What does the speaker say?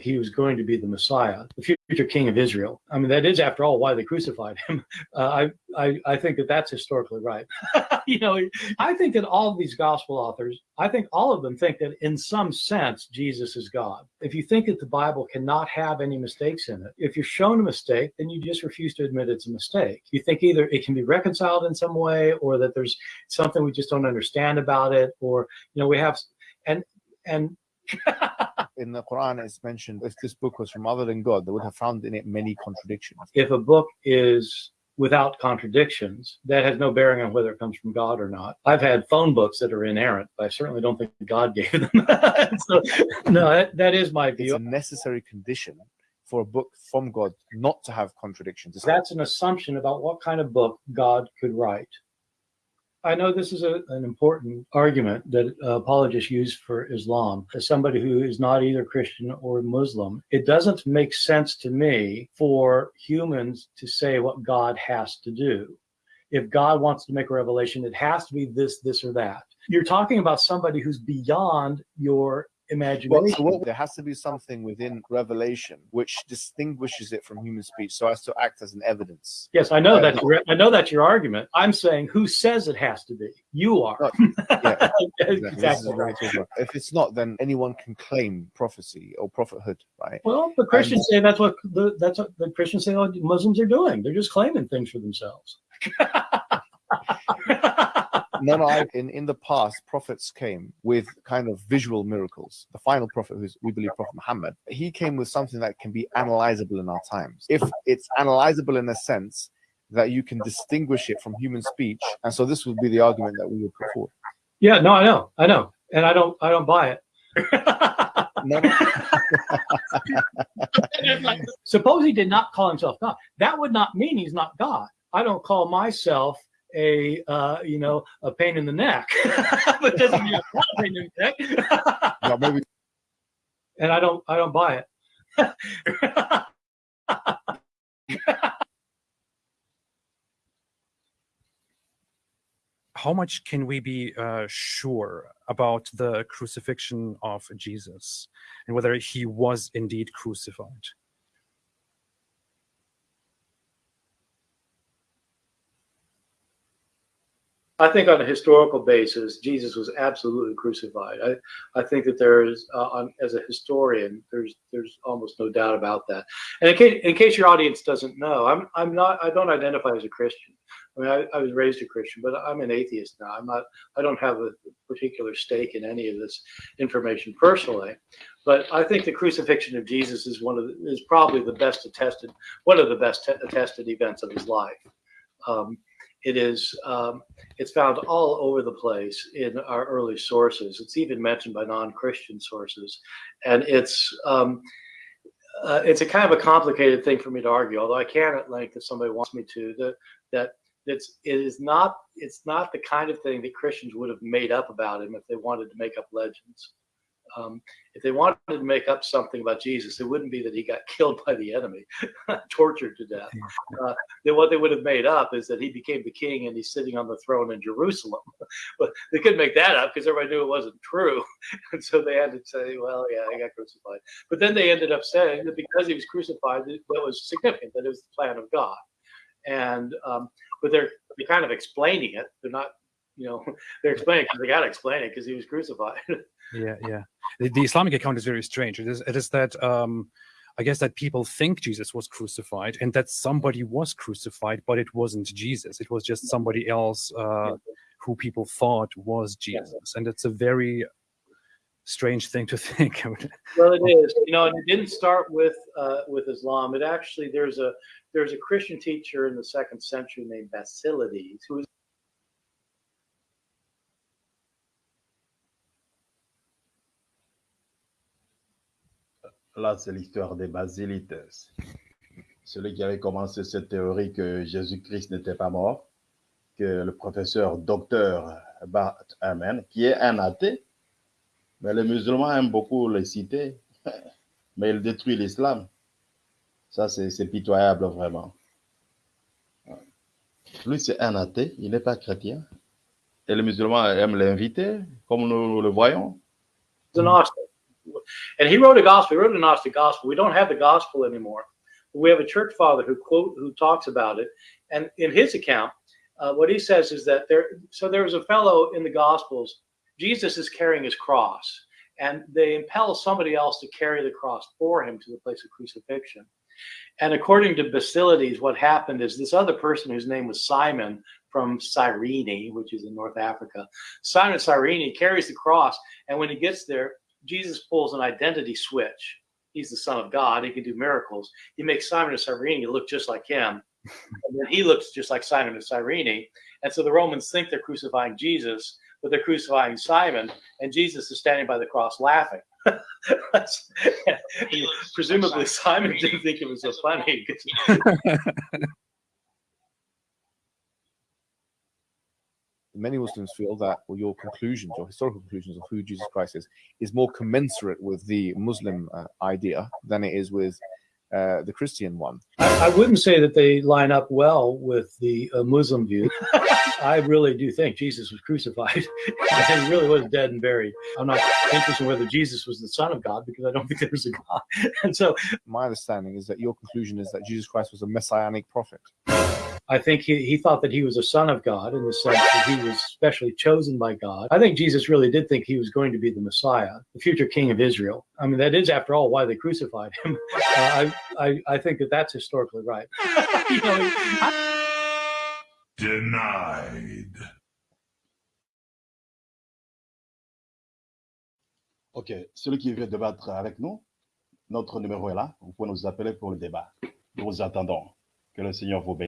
he was going to be the Messiah, the future king of Israel. I mean, that is, after all, why they crucified him. Uh, I, I, I think that that's historically right. you know, I think that all of these gospel authors, I think all of them think that in some sense, Jesus is God. If you think that the Bible cannot have any mistakes in it, if you're shown a mistake, then you just refuse to admit it's a mistake. You think either it can be reconciled in some way or that there's something we just don't understand about it, or, you know, we have, and, and, in the Quran, it's mentioned if this book was from other than God, they would have found in it many contradictions. If a book is without contradictions, that has no bearing on whether it comes from God or not. I've had phone books that are inerrant, but I certainly don't think God gave them. so, no, that, that is my view. It's a necessary condition for a book from God not to have contradictions. That's an assumption about what kind of book God could write. I know this is a, an important argument that apologists use for Islam. As somebody who is not either Christian or Muslim, it doesn't make sense to me for humans to say what God has to do. If God wants to make a revelation, it has to be this, this, or that. You're talking about somebody who's beyond your imagination. Well, there has to be something within revelation which distinguishes it from human speech, so as to act as an evidence. Yes, I know uh, that. I know that's your argument. I'm saying, who says it has to be? You are. yeah, exactly. If it's not, then anyone can claim prophecy or prophethood, right? Well, the Christians and, say that's what the that's what the Christians say. Muslims are doing. They're just claiming things for themselves. no, no. I, in in the past, prophets came with kind of visual miracles. The final prophet, who's we believe Prophet Muhammad, he came with something that can be analyzable in our times. If it's analyzable in a sense that you can distinguish it from human speech, and so this would be the argument that we would put forward. Yeah, no, I know, I know, and I don't, I don't buy it. no, no. Suppose he did not call himself God. That would not mean he's not God. I don't call myself a uh, you know a pain in the neck, but doesn't mean a pain in the neck. no, maybe. And I don't I don't buy it. How much can we be uh, sure about the crucifixion of Jesus and whether he was indeed crucified? I think on a historical basis, Jesus was absolutely crucified. I, I think that there is, uh, as a historian, there's there's almost no doubt about that. And in case, in case your audience doesn't know, I'm I'm not I don't identify as a Christian. I mean, I, I was raised a Christian, but I'm an atheist now. I'm not. I don't have a particular stake in any of this information personally. But I think the crucifixion of Jesus is one of the, is probably the best attested one of the best attested events of his life. Um, it is um, it's found all over the place in our early sources. It's even mentioned by non-Christian sources, and it's um, uh, it's a kind of a complicated thing for me to argue. Although I can at length, if somebody wants me to, that that it's it is not it's not the kind of thing that Christians would have made up about him if they wanted to make up legends um, if they wanted to make up something about Jesus, it wouldn't be that he got killed by the enemy, tortured to death. Uh, then what they would have made up is that he became the king and he's sitting on the throne in Jerusalem. but they couldn't make that up because everybody knew it wasn't true. and so they had to say, well, yeah, he got crucified. But then they ended up saying that because he was crucified, that was significant, that it was the plan of God. And um, but they're they're kind of explaining it. They're not, you know, they're explaining because they got to explain it because he was crucified. yeah, yeah. The, the, Islamic account is very strange. It is, it is that um, I guess that people think Jesus was crucified and that somebody was crucified, but it wasn't Jesus. It was just somebody else uh, who people thought was Jesus, and it's a very strange thing to think. well, it is. You know, and it didn't start with uh, with Islam. It actually there's a there's a Christian teacher in the second century named Basilides who was Là, c'est l'histoire des Basilites. Celui qui avait commencé cette théorie que Jésus-Christ n'était pas mort, que le professeur docteur Bart Amen, qui est un athée, mais les musulmans aiment beaucoup le citer, mais il détruit l'islam. Ça, c'est pitoyable vraiment. Lui, c'est un athée, il n'est pas chrétien. Et les musulmans aiment l'inviter, comme nous le voyons. And he wrote a gospel. He wrote a Gnostic gospel. We don't have the gospel anymore. We have a church father who quote who talks about it, and in his account, uh, what he says is that there. So there was a fellow in the Gospels. Jesus is carrying his cross, and they impel somebody else to carry the cross for him to the place of crucifixion. And according to Basilides, what happened is this other person whose name was Simon from Cyrene, which is in North Africa, Simon Cyrene carries the cross, and when he gets there, Jesus pulls an identity switch. He's the Son of God. He can do miracles. He makes Simon of Cyrene look just like him. and then he looks just like Simon of Cyrene. And so the Romans think they're crucifying Jesus, but they're crucifying Simon, and Jesus is standing by the cross laughing. Presumably, Simon didn't think it was so funny. Many Muslims feel that well, your conclusions, your historical conclusions of who Jesus Christ is, is more commensurate with the Muslim uh, idea than it is with uh, the Christian one. I, I, wouldn't say that they line up well with the uh, Muslim view. I really do think Jesus was crucified and he really was dead and buried. I'm not interested in whether Jesus was the Son of God because I don't think there was a God. And so, my understanding is that your conclusion is that Jesus Christ was a messianic prophet. I think he, he thought that he was a son of God in the sense that he was specially chosen by God. I think Jesus really did think he was going to be the Messiah, the future king of Israel. I mean, that is, after all, why they crucified him. Uh, I, I, I think that that's historically right. you know, I, Denied. Ok, celui qui veut débattre avec nous, notre numéro est là. Vous pouvez nous appeler pour le débat. Nous vous attendons. Que le Seigneur vous bénisse.